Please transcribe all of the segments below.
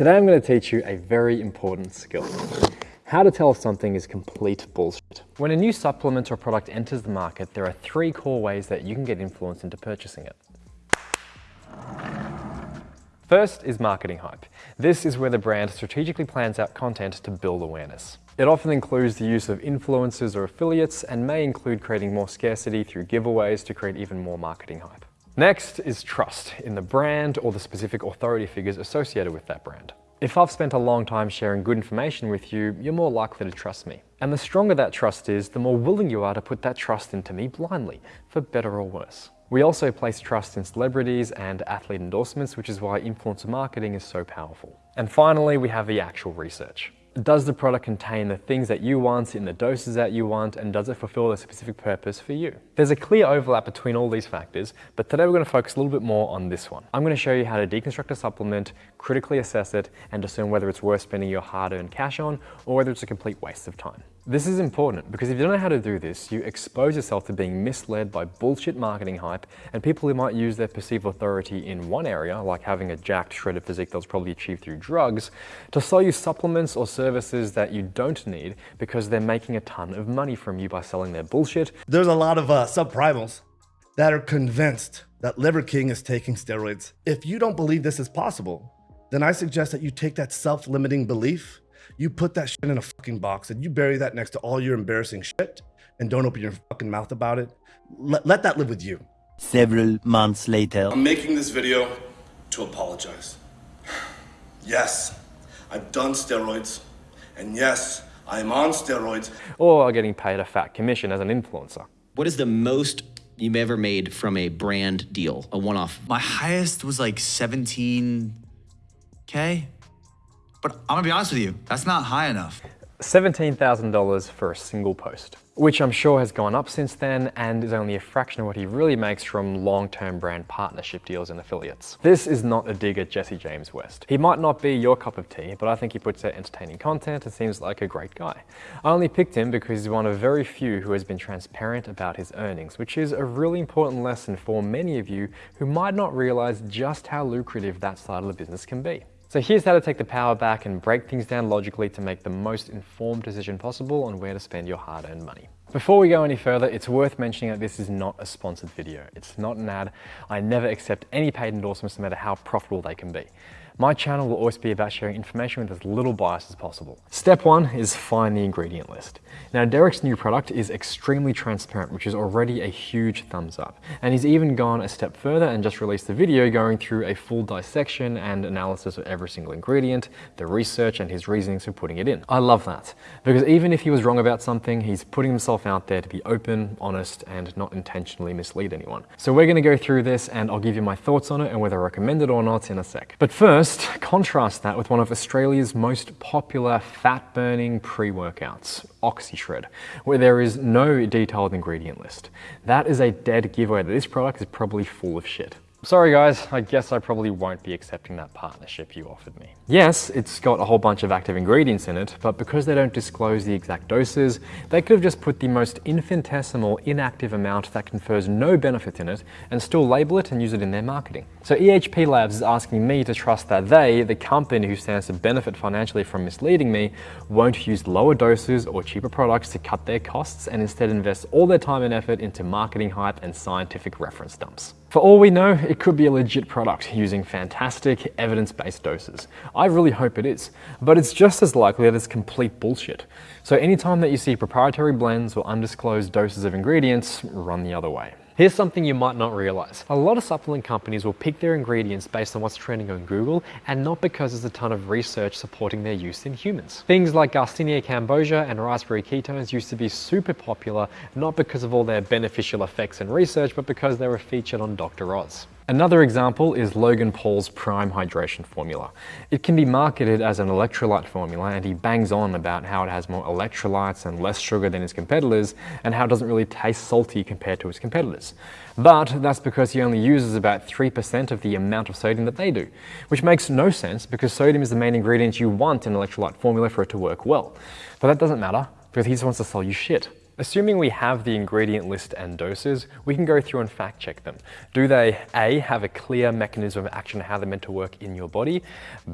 Today I'm going to teach you a very important skill. How to tell if something is complete bullshit. When a new supplement or product enters the market, there are three core ways that you can get influence into purchasing it. First is marketing hype. This is where the brand strategically plans out content to build awareness. It often includes the use of influencers or affiliates and may include creating more scarcity through giveaways to create even more marketing hype. Next is trust in the brand or the specific authority figures associated with that brand. If I've spent a long time sharing good information with you, you're more likely to trust me. And the stronger that trust is, the more willing you are to put that trust into me blindly, for better or worse. We also place trust in celebrities and athlete endorsements, which is why influencer marketing is so powerful. And finally, we have the actual research. Does the product contain the things that you want in the doses that you want and does it fulfill a specific purpose for you? There's a clear overlap between all these factors, but today we're going to focus a little bit more on this one. I'm going to show you how to deconstruct a supplement, critically assess it, and discern whether it's worth spending your hard-earned cash on or whether it's a complete waste of time. This is important because if you don't know how to do this, you expose yourself to being misled by bullshit marketing hype and people who might use their perceived authority in one area, like having a jacked, shredded physique that was probably achieved through drugs, to sell you supplements or services that you don't need because they're making a ton of money from you by selling their bullshit. There's a lot of uh, subprimals that are convinced that Liver King is taking steroids. If you don't believe this is possible, then I suggest that you take that self-limiting belief you put that shit in a fucking box and you bury that next to all your embarrassing shit and don't open your fucking mouth about it. Let, let that live with you. Several months later. I'm making this video to apologize. Yes, I've done steroids. And yes, I'm on steroids. Or getting paid a fat commission as an influencer. What is the most you've ever made from a brand deal, a one-off? My highest was like 17K. But I'm gonna be honest with you, that's not high enough. $17,000 for a single post, which I'm sure has gone up since then and is only a fraction of what he really makes from long-term brand partnership deals and affiliates. This is not a dig at Jesse James West. He might not be your cup of tea, but I think he puts out entertaining content and seems like a great guy. I only picked him because he's one of very few who has been transparent about his earnings, which is a really important lesson for many of you who might not realize just how lucrative that side of the business can be. So here's how to take the power back and break things down logically to make the most informed decision possible on where to spend your hard-earned money. Before we go any further, it's worth mentioning that this is not a sponsored video. It's not an ad. I never accept any paid endorsements no matter how profitable they can be. My channel will always be about sharing information with as little bias as possible. Step one is find the ingredient list. Now Derek's new product is extremely transparent, which is already a huge thumbs up. And he's even gone a step further and just released a video going through a full dissection and analysis of every single ingredient, the research and his reasonings for putting it in. I love that, because even if he was wrong about something, he's putting himself out there to be open, honest, and not intentionally mislead anyone. So we're gonna go through this and I'll give you my thoughts on it and whether I recommend it or not in a sec. But first, First, contrast that with one of Australia's most popular fat-burning pre-workouts, OxyShred, where there is no detailed ingredient list. That is a dead giveaway that this product is probably full of shit. Sorry guys, I guess I probably won't be accepting that partnership you offered me. Yes, it's got a whole bunch of active ingredients in it, but because they don't disclose the exact doses, they could have just put the most infinitesimal inactive amount that confers no benefit in it and still label it and use it in their marketing. So EHP Labs is asking me to trust that they, the company who stands to benefit financially from misleading me, won't use lower doses or cheaper products to cut their costs and instead invest all their time and effort into marketing hype and scientific reference dumps. For all we know, it could be a legit product using fantastic evidence-based doses. I really hope it is, but it's just as likely that it's complete bullshit. So anytime that you see proprietary blends or undisclosed doses of ingredients, run the other way. Here's something you might not realize. A lot of supplement companies will pick their ingredients based on what's trending on Google and not because there's a ton of research supporting their use in humans. Things like Garcinia cambogia and raspberry ketones used to be super popular, not because of all their beneficial effects and research, but because they were featured on Dr. Oz. Another example is Logan Paul's Prime Hydration formula. It can be marketed as an electrolyte formula and he bangs on about how it has more electrolytes and less sugar than his competitors and how it doesn't really taste salty compared to his competitors. But that's because he only uses about 3% of the amount of sodium that they do, which makes no sense because sodium is the main ingredient you want in an electrolyte formula for it to work well. But that doesn't matter because he just wants to sell you shit. Assuming we have the ingredient list and doses, we can go through and fact check them. Do they A, have a clear mechanism of action how they're meant to work in your body?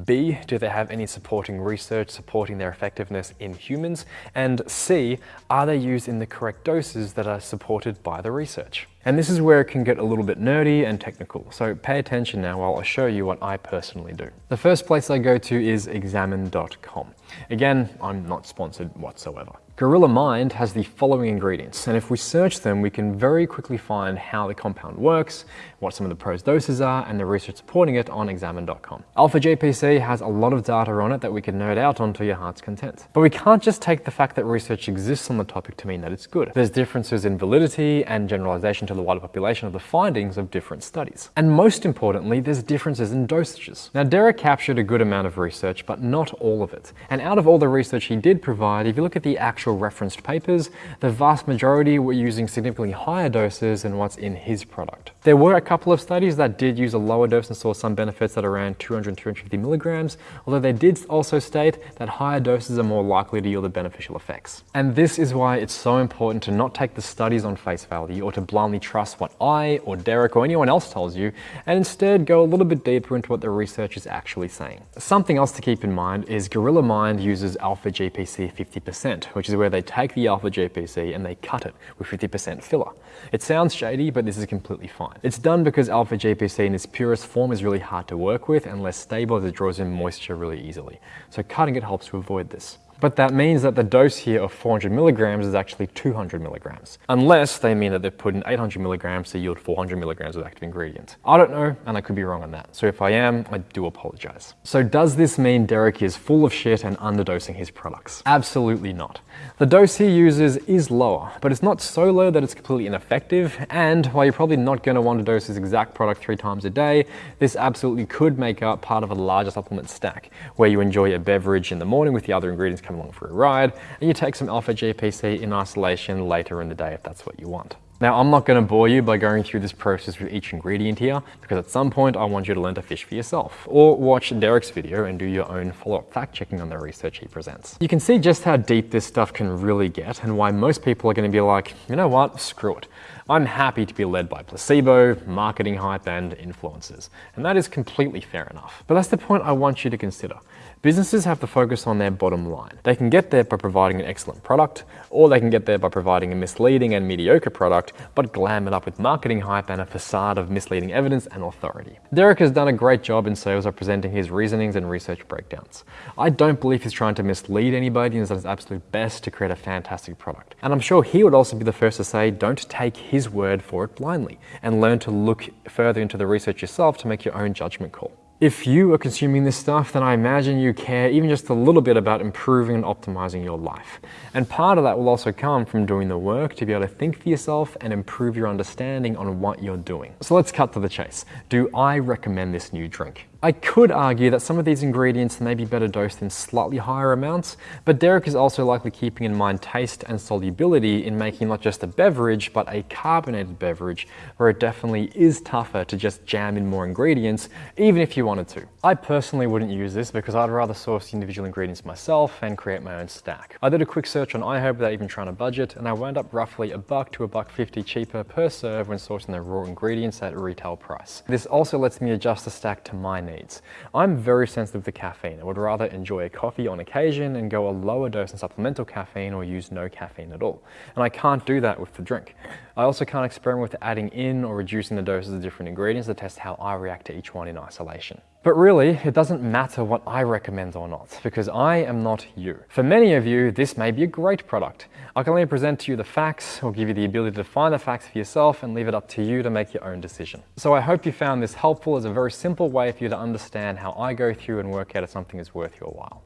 B, do they have any supporting research supporting their effectiveness in humans? And C, are they used in the correct doses that are supported by the research? And this is where it can get a little bit nerdy and technical, so pay attention now while I show you what I personally do. The first place I go to is examine.com. Again, I'm not sponsored whatsoever. Gorilla Mind has the following ingredients, and if we search them, we can very quickly find how the compound works, what some of the pros doses are, and the research supporting it on examine.com. Alpha GPC has a lot of data on it that we can nerd out on to your heart's content. But we can't just take the fact that research exists on the topic to mean that it's good. There's differences in validity and generalization to the wider population of the findings of different studies. And most importantly, there's differences in dosages. Now, Derek captured a good amount of research, but not all of it. And out of all the research he did provide, if you look at the actual referenced papers, the vast majority were using significantly higher doses than what's in his product. There were a couple of studies that did use a lower dose and saw some benefits at around 200 250 milligrams, although they did also state that higher doses are more likely to yield the beneficial effects. And this is why it's so important to not take the studies on face value or to blindly trust what I or Derek or anyone else tells you, and instead go a little bit deeper into what the research is actually saying. Something else to keep in mind is Gorilla Mind uses alpha GPC 50%, which is where they take the alpha GPC and they cut it with 50% filler. It sounds shady, but this is completely fine. It's done because alpha GPC in its purest form is really hard to work with and less stable as it draws in moisture really easily. So cutting it helps to avoid this. But that means that the dose here of 400 milligrams is actually 200 milligrams, unless they mean that they've put in 800 milligrams to yield 400 milligrams of active ingredient. I don't know, and I could be wrong on that. So if I am, I do apologize. So does this mean Derek is full of shit and underdosing his products? Absolutely not. The dose he uses is lower, but it's not so low that it's completely ineffective, and while you're probably not going to want to dose his exact product three times a day, this absolutely could make up part of a larger supplement stack, where you enjoy a beverage in the morning with the other ingredients come along for a ride, and you take some alpha GPC in isolation later in the day if that's what you want. Now, I'm not going to bore you by going through this process with each ingredient here, because at some point I want you to learn to fish for yourself, or watch Derek's video and do your own follow-up fact-checking on the research he presents. You can see just how deep this stuff can really get, and why most people are going to be like, you know what, screw it. I'm happy to be led by placebo, marketing hype, and influencers. And that is completely fair enough. But that's the point I want you to consider. Businesses have to focus on their bottom line. They can get there by providing an excellent product, or they can get there by providing a misleading and mediocre product, but glam it up with marketing hype and a facade of misleading evidence and authority. Derek has done a great job in sales of presenting his reasonings and research breakdowns. I don't believe he's trying to mislead anybody and has done his absolute best to create a fantastic product. And I'm sure he would also be the first to say, don't take his word for it blindly, and learn to look further into the research yourself to make your own judgment call. If you are consuming this stuff, then I imagine you care even just a little bit about improving and optimizing your life. And part of that will also come from doing the work to be able to think for yourself and improve your understanding on what you're doing. So let's cut to the chase. Do I recommend this new drink? I could argue that some of these ingredients may be better dosed in slightly higher amounts, but Derek is also likely keeping in mind taste and solubility in making not just a beverage, but a carbonated beverage, where it definitely is tougher to just jam in more ingredients, even if you wanted to. I personally wouldn't use this because I'd rather source the individual ingredients myself and create my own stack. I did a quick search on iHerb without even trying to budget, and I wound up roughly a buck to a buck 50 cheaper per serve when sourcing the raw ingredients at retail price. This also lets me adjust the stack to my needs. I'm very sensitive to caffeine. I would rather enjoy a coffee on occasion and go a lower dose in supplemental caffeine or use no caffeine at all. And I can't do that with the drink. I also can't experiment with adding in or reducing the doses of different ingredients to test how I react to each one in isolation. But really, it doesn't matter what I recommend or not, because I am not you. For many of you, this may be a great product. I can only present to you the facts or give you the ability to find the facts for yourself and leave it up to you to make your own decision. So I hope you found this helpful as a very simple way for you to understand how I go through and work out if something is worth your while.